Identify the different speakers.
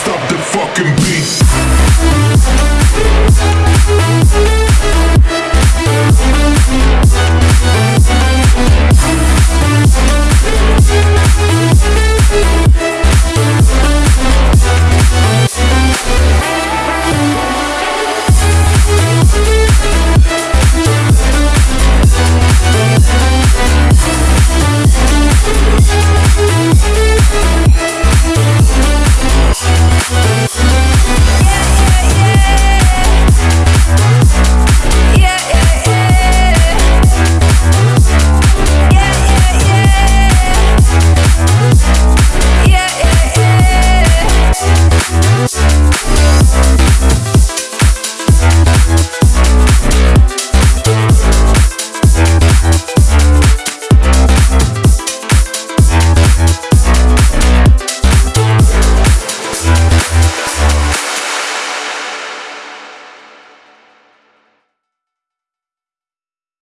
Speaker 1: stop the fucking beat.